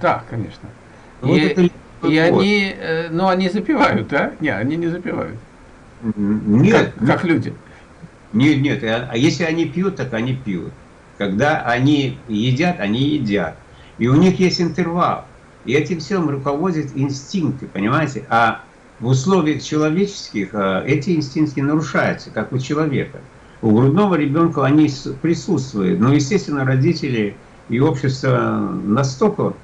да, конечно. Вот и это, и вот. они, э, ну, они запивают, да? Не, они не запивают. Нет. Как, как люди. Нет, нет, а, а если они пьют, так они пьют. Когда они едят, они едят. И у них есть интервал. И этим всем руководят инстинкты, понимаете? А в условиях человеческих а, эти инстинкты нарушаются, как у человека. У грудного ребенка они присутствуют. Но, естественно, родители и общество настолько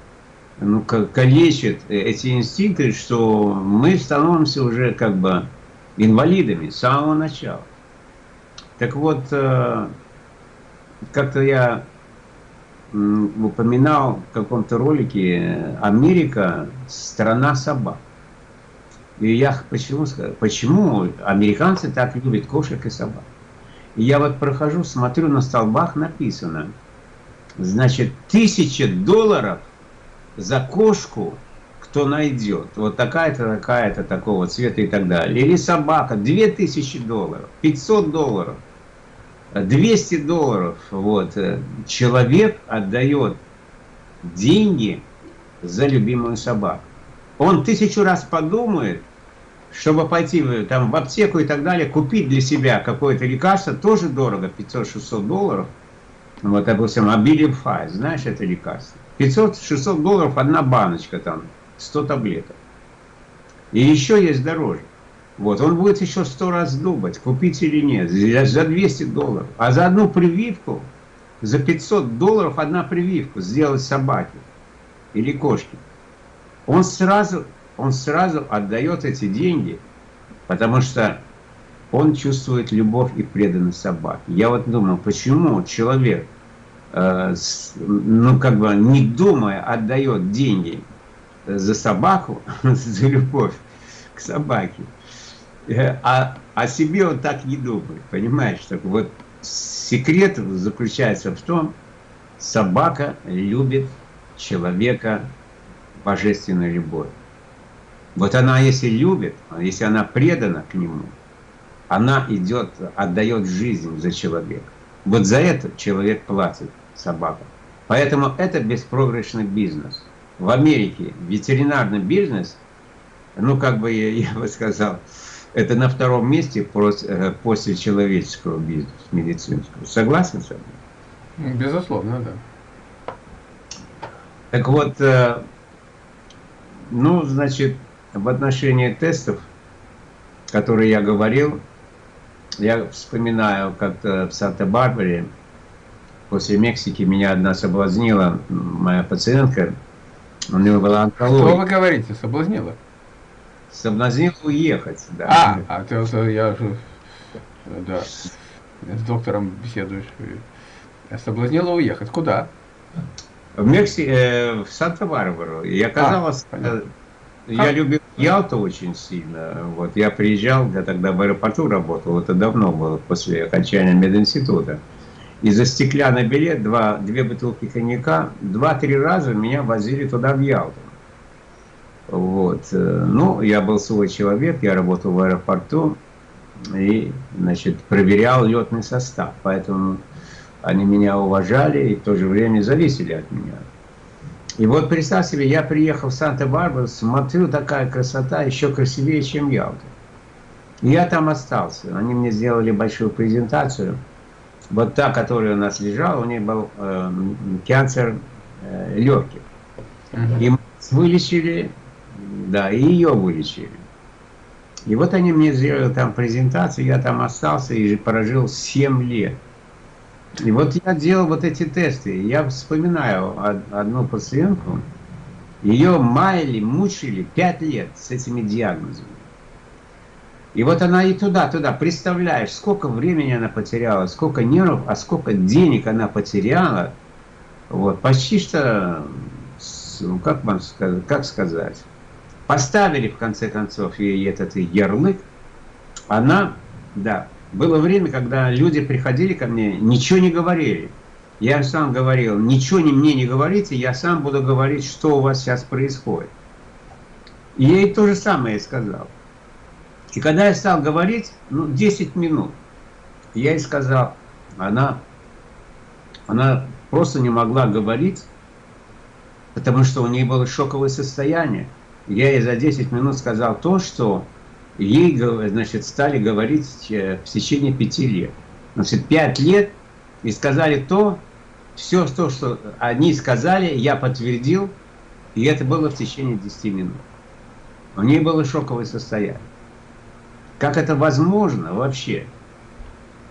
ну, калечат эти инстинкты, что мы становимся уже как бы инвалидами с самого начала. Так вот, э, как-то я упоминал в каком-то ролике Америка – страна собак. И я почему, почему американцы так любят кошек и собак? И я вот прохожу, смотрю, на столбах написано, значит, тысяча долларов за кошку, кто найдет. Вот такая-то, такая-то, такого цвета и так далее. Или собака, две тысячи долларов, 500 долларов. 200 долларов вот, э, человек отдает деньги за любимую собаку. Он тысячу раз подумает, чтобы пойти там, в аптеку и так далее, купить для себя какое-то лекарство, тоже дорого, 500-600 долларов. Вот, допустим, Abilify, знаешь это лекарство? 500-600 долларов одна баночка там, 100 таблеток. И еще есть дороже. Вот, он будет еще сто раз думать, купить или нет, за 200 долларов. А за одну прививку, за 500 долларов одна прививку сделать собаке или кошке. Он сразу, он сразу отдает эти деньги, потому что он чувствует любовь и преданность собаке. Я вот думал, почему человек, э, ну как бы не думая, отдает деньги за собаку, за любовь к собаке. Э, а о себе он так не думает, понимаешь? Так вот секрет заключается в том, собака любит человека божественной любовью. Вот она, если любит, если она предана к нему, она идет, отдает жизнь за человека. Вот за это человек платит собака. Поэтому это беспроигрышный бизнес. В Америке ветеринарный бизнес, ну как бы я, я бы сказал, это на втором месте э, после человеческого бизнеса, медицинского. Согласен с этим? Безусловно, да. Так вот, э, ну, значит, в отношении тестов, которые я говорил, я вспоминаю, как-то в Санта-Барбаре, после Мексики меня одна соблазнила, моя пациентка, у нее была онкология. Что вы говорите, соблазнила? Соблазнил уехать, да. А, а ты, я же, да, с доктором беседуешь. Соблазнила уехать. Куда? В Мексике, э, в Санта-Барбару. И оказалось, а, э, я любил Ялту очень сильно. Вот я приезжал, я тогда в аэропорту работал, это давно было, после окончания мединститута. И за стеклянный билет, два, две бутылки коньяка, два-три раза меня возили туда в Ялту. Вот. Э, ну, я был свой человек, я работал в аэропорту и, значит, проверял летный состав. Поэтому они меня уважали и в то же время зависели от меня. И вот представь себе, я приехал в Санта-Барбару, смотрю, такая красота, еще красивее, чем Ялта. И я там остался. Они мне сделали большую презентацию. Вот та, которая у нас лежала, у нее был э, канцер э, легких. И мы вылечили да, и ее вылечили. И вот они мне сделали там презентацию, я там остался и прожил 7 лет. И вот я делал вот эти тесты. Я вспоминаю одну пациентку, ее маяли, мучили 5 лет с этими диагнозами. И вот она и туда, туда, представляешь, сколько времени она потеряла, сколько нервов, а сколько денег она потеряла. Вот, почти что, ну, как вам сказать, как сказать, поставили в конце концов ей этот ярлык, она, да, было время, когда люди приходили ко мне, ничего не говорили. Я сам говорил, ничего не, мне не говорите, я сам буду говорить, что у вас сейчас происходит. И я ей то же самое сказал. И когда я стал говорить, ну, 10 минут, я ей сказал, она, она просто не могла говорить, потому что у нее было шоковое состояние. Я ей за 10 минут сказал то, что ей значит, стали говорить э, в течение пяти лет. Значит, пять лет и сказали то, все то, что они сказали, я подтвердил, и это было в течение 10 минут. У нее было шоковое состояние. Как это возможно вообще,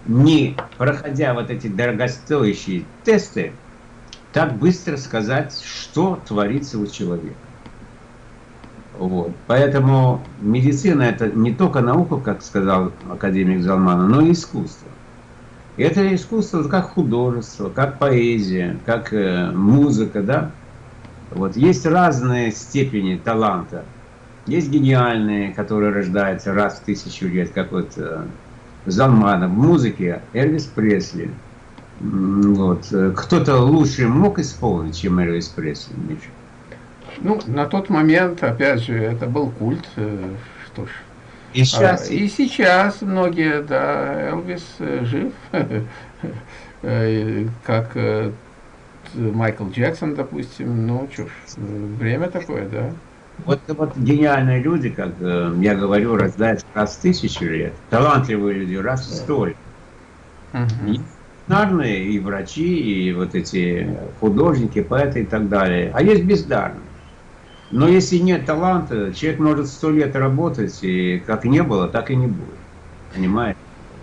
не проходя вот эти дорогостоящие тесты, так быстро сказать, что творится у человека? Вот. Поэтому медицина это не только наука, как сказал академик Залмана, но и искусство. Это искусство как художество, как поэзия, как э, музыка, да. Вот есть разные степени таланта. Есть гениальные, которые рождаются раз в тысячу лет, как вот э, Залманов. В музыке Элвис Пресли. Вот. Кто-то лучше мог исполнить, чем Элвис Пресли, Миша? Ну, на тот момент, опять же, это был культ, э, что ж. И сейчас? А, и сейчас многие, да, Элвис э, жив, э, как Майкл Джексон, допустим, ну, что ж, время такое, да. Вот, вот гениальные люди, как я говорю, рождаются раз в тысячу лет, талантливые люди раз в сто лет. Угу. И, и врачи, и вот эти художники, поэты и так далее. А есть бездарные. Но если нет таланта, человек может сто лет работать, и как не было, так и не будет. Понимаете?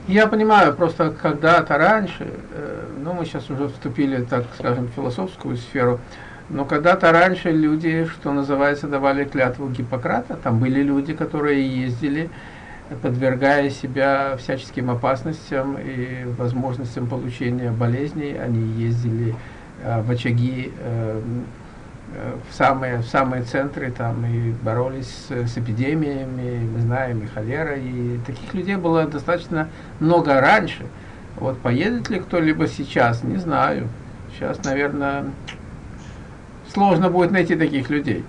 Я понимаю, просто когда-то раньше, э, ну мы сейчас уже вступили, так скажем, в философскую сферу, но когда-то раньше люди, что называется, давали клятву Гиппократа, там были люди, которые ездили, подвергая себя всяческим опасностям и возможностям получения болезней, они ездили э, в очаги э, в самые, в самые центры там и боролись с, с эпидемиями, мы знаем, и холера, и таких людей было достаточно много раньше. Вот поедет ли кто-либо сейчас, не знаю. Сейчас, наверное, сложно будет найти таких людей.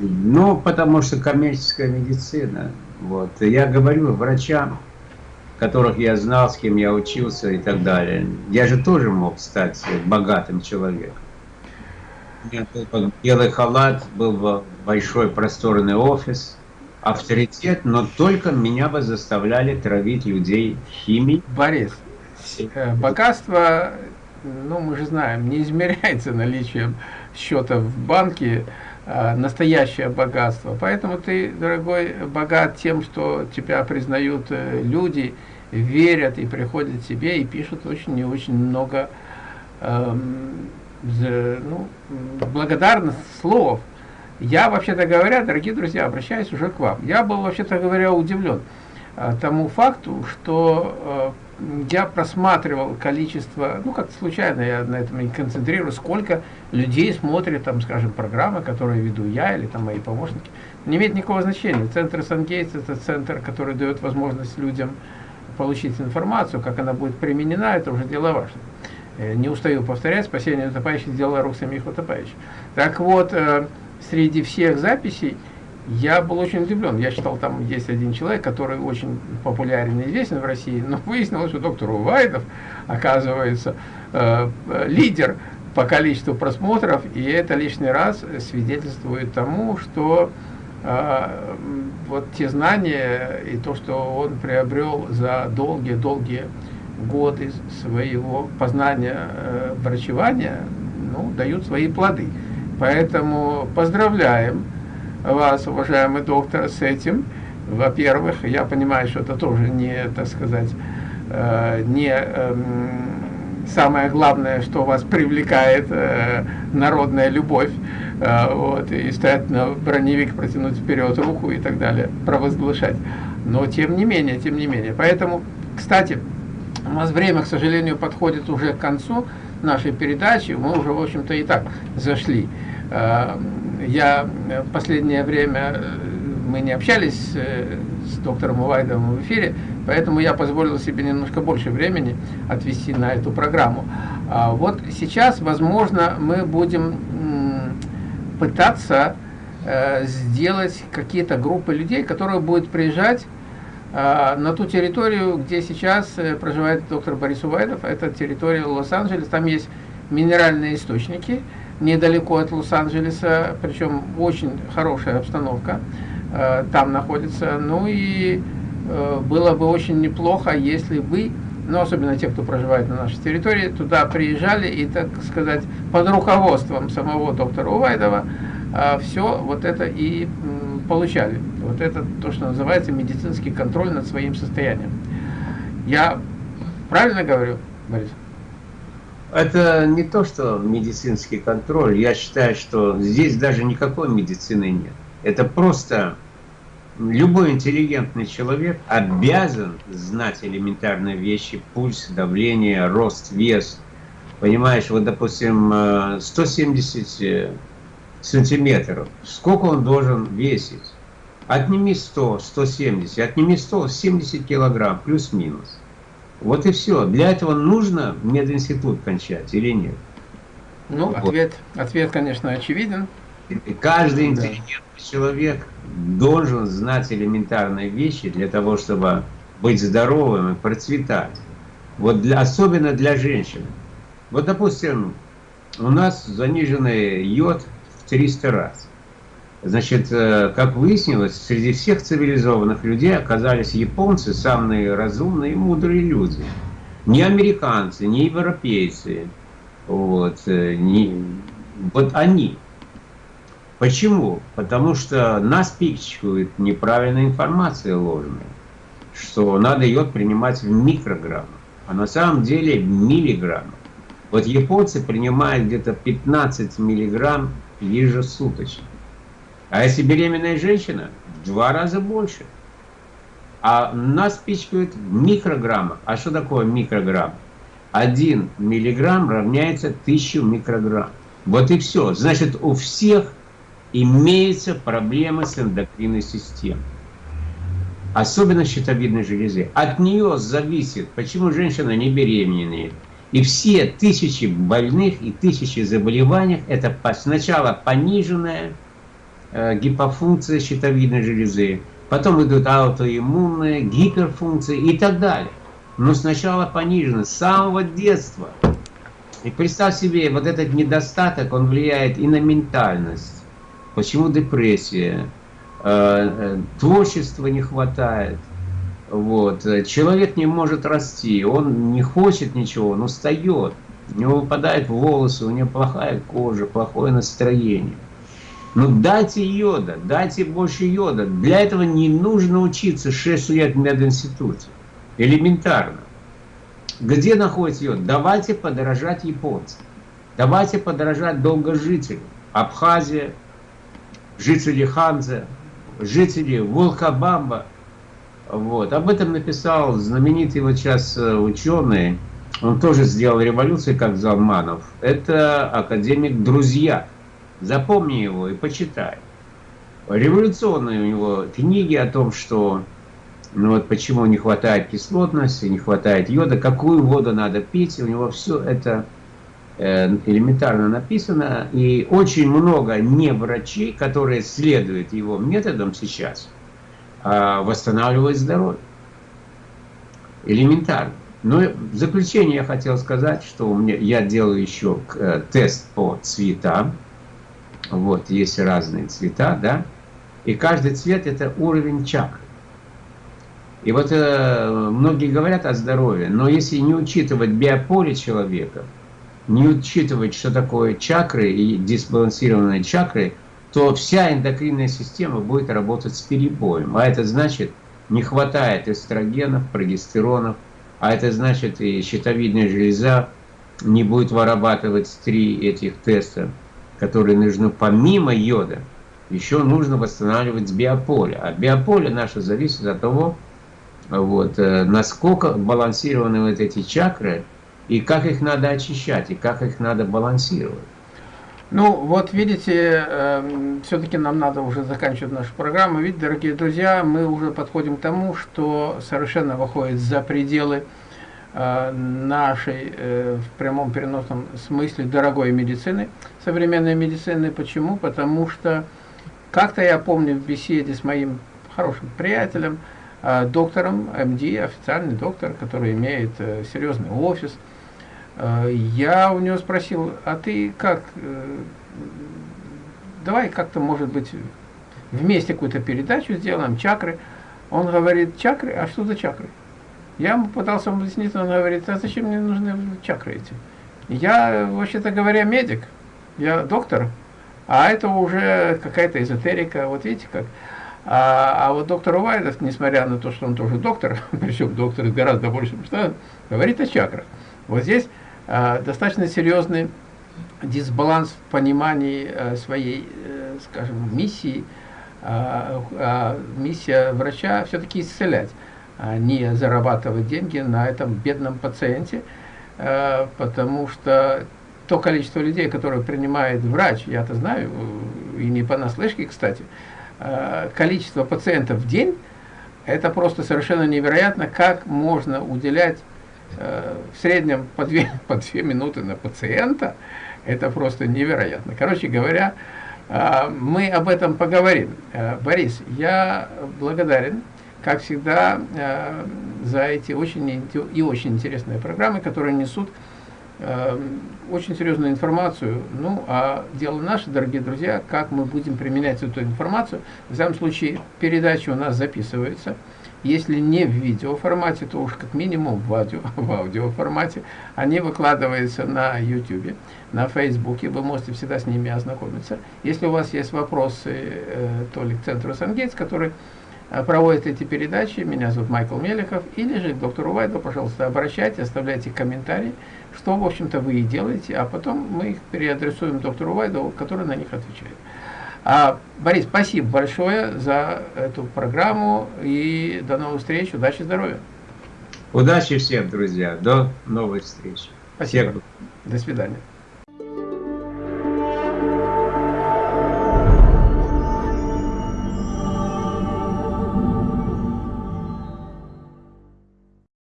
Ну, потому что коммерческая медицина. Вот. Я говорю врачам, которых я знал, с кем я учился и так далее. Я же тоже мог стать богатым человеком. У меня был белый халат, был большой просторный офис, авторитет, но только меня бы заставляли травить людей химией. Борис, э, богатство, ну мы же знаем, не измеряется наличием счета в банке, а настоящее богатство. Поэтому ты, дорогой, богат тем, что тебя признают э, люди, верят и приходят к тебе и пишут очень и очень много эм, ну, благодарных слов. Я, вообще-то говоря, дорогие друзья, обращаюсь уже к вам. Я был, вообще-то говоря, удивлен а, тому факту, что э, я просматривал количество, ну, как случайно я на этом и концентрирую, сколько людей смотрит, там, скажем, программы, которые веду я или там мои помощники. Не имеет никакого значения. Центр Сангейтс – это центр, который дает возможность людям получить информацию, как она будет применена, это уже дело важное. Э, не устаю повторять, спасение утопающих сделала рук самих утопающих. Так вот, э, среди всех записей я был очень удивлен. Я читал, там есть один человек, который очень популярен и известен в России, но выяснилось, что доктор Увайдов, оказывается, э, лидер по количеству просмотров, и это лишний раз свидетельствует тому, что вот те знания и то, что он приобрел за долгие-долгие годы своего познания э, врачевания ну, дают свои плоды. Поэтому поздравляем вас, уважаемый доктор, с этим. Во-первых, я понимаю, что это тоже не, так сказать, э, не э, самое главное, что вас привлекает э, народная любовь, э, вот, и стоять на броневик, протянуть вперед руку и так далее, провозглашать. Но тем не менее, тем не менее. Поэтому, кстати, у нас время, к сожалению, подходит уже к концу нашей передачи. Мы уже, в общем-то, и так зашли. Э, я в последнее время, э, мы не общались э, с доктором Увайдовым в эфире, поэтому я позволил себе немножко больше времени отвести на эту программу. А вот сейчас, возможно, мы будем пытаться сделать какие-то группы людей, которые будут приезжать на ту территорию, где сейчас э, проживает доктор Борис Увайдов, это территория Лос-Анджелес, там есть минеральные источники, недалеко от Лос-Анджелеса, причем очень хорошая обстановка э, там находится. Ну и э, было бы очень неплохо, если вы, ну особенно те, кто проживает на нашей территории, туда приезжали и, так сказать, под руководством самого доктора Увайдова все вот это и получали. Вот это то, что называется медицинский контроль над своим состоянием. Я правильно говорю, Борис? Это не то, что медицинский контроль. Я считаю, что здесь даже никакой медицины нет. Это просто любой интеллигентный человек обязан знать элементарные вещи, пульс, давление, рост, вес. Понимаешь, вот, допустим, 170 э, э, сантиметров. Сколько он должен весить? Отними 100, 170, отними 100, 70 килограмм, плюс-минус. Вот и все. Для этого нужно мединститут кончать или нет? Ну, вот. ответ, ответ, конечно, очевиден. И каждый интеллигентный да. человек должен знать элементарные вещи для того, чтобы быть здоровым и процветать. Вот для, особенно для женщин. Вот, допустим, у нас заниженный йод в 300 раз. Значит, э, как выяснилось, среди всех цивилизованных людей оказались японцы самые разумные и мудрые люди. Не американцы, не европейцы. Вот, э, не, вот они. Почему? Потому что нас пичкают неправильной информацией ложной, что надо йод принимать в микрограммах, а на самом деле в миллиграммах. Вот японцы принимают где-то 15 миллиграмм ежесуточно. А если беременная женщина, в два раза больше. А нас пичкают в микрограммах. А что такое микрограмм? Один миллиграмм равняется тысячу микрограмм. Вот и все. Значит, у всех имеются проблемы с эндокринной системой. Особенно щитовидной железы. От нее зависит, почему женщина не беременеет. И все тысячи больных и тысячи заболеваний, это сначала пониженная гипофункция щитовидной железы, потом идут аутоиммунные, гиперфункции и так далее. Но сначала понижено, с самого детства. И представь себе, вот этот недостаток, он влияет и на ментальность. Почему депрессия? Э, э, творчества не хватает. Вот. Человек не может расти, он не хочет ничего, он устает. У него выпадают волосы, у него плохая кожа, плохое настроение. Ну дайте йода, дайте больше йода. Для этого не нужно учиться 6 лет в мединституте. Элементарно. Где находится йод? Давайте подорожать японцам. Давайте подорожать долгожителям. Абхазия, жители Ханза, жители Волкобамба. Вот. Об этом написал знаменитый вот сейчас э, ученый, он тоже сделал революцию, как Залманов. Это академик Друзья. Запомни его и почитай. Революционные у него книги о том, что ну вот почему не хватает кислотности, не хватает йода, какую воду надо пить, у него все это э, элементарно написано, и очень много не врачей, которые следуют его методам сейчас, а, восстанавливают здоровье. Элементарно. Но в заключение я хотел сказать, что у меня, я делаю еще э, тест по цветам, вот, есть разные цвета, да, и каждый цвет это уровень чакры. И вот э, многие говорят о здоровье, но если не учитывать биополе человека, не учитывать, что такое чакры и дисбалансированные чакры, то вся эндокринная система будет работать с перебоем. А это значит, не хватает эстрогенов, прогестеронов, а это значит и щитовидная железа не будет вырабатывать три этих теста которые нужны помимо йода, еще нужно восстанавливать биополе. А биополе наше зависит от того, вот, э, насколько балансированы вот эти чакры, и как их надо очищать, и как их надо балансировать. Ну, вот видите, э, все-таки нам надо уже заканчивать нашу программу. Ведь, дорогие друзья, мы уже подходим к тому, что совершенно выходит за пределы нашей э, в прямом переносном смысле дорогой медицины, современной медицины. Почему? Потому что как-то я помню в беседе с моим хорошим приятелем, э, доктором МД, официальный доктор, который имеет серьезный офис, Э, я у него спросил, а ты как, давай как-то, может быть, вместе какую-то передачу сделаем, чакры. Он говорит, чакры? А что за чакры? Я ему пытался объяснить, он говорит, а зачем мне нужны чакры эти? Я, вообще-то говоря, медик, я доктор, а это уже какая-то эзотерика, вот видите как. А, а вот доктор Увайдов, несмотря на то, что он тоже доктор, причем доктор гораздо больше, что говорит о чакрах. Вот здесь а, достаточно серьезный дисбаланс в понимании а, своей, а, скажем, миссии. А, а, миссия врача все-таки исцелять, не зарабатывать деньги на этом бедном пациенте, а, потому что то количество людей, которые принимает врач, я-то знаю, и не понаслышке, кстати, э, количество пациентов в день, это просто совершенно невероятно, как можно уделять э, в среднем по две, по две минуты на пациента, это просто невероятно. Короче говоря, э, мы об этом поговорим. Борис, я благодарен, как всегда, за эти очень и очень интересные программы, которые несут Эм, очень серьезную информацию. Ну, а дело наше, дорогие друзья, как мы будем применять эту информацию. В данном случае передача у нас записывается. Если не в видеоформате, то уж как минимум в, аудио, в аудиоформате. Они выкладываются на YouTube, на Facebook. Вы можете всегда с ними ознакомиться. Если у вас есть вопросы, э, то ли к центру Сангейтс, который э, проводит эти передачи, меня зовут Майкл Мелехов, или же к доктору Вайду, пожалуйста, обращайтесь, оставляйте комментарии что, в общем-то, вы и делаете, а потом мы их переадресуем доктору Вайдову, который на них отвечает. А, Борис, спасибо большое за эту программу и до новых встреч, удачи, здоровья. Удачи всем, друзья, до новых встреч. Спасибо. Всех. До свидания.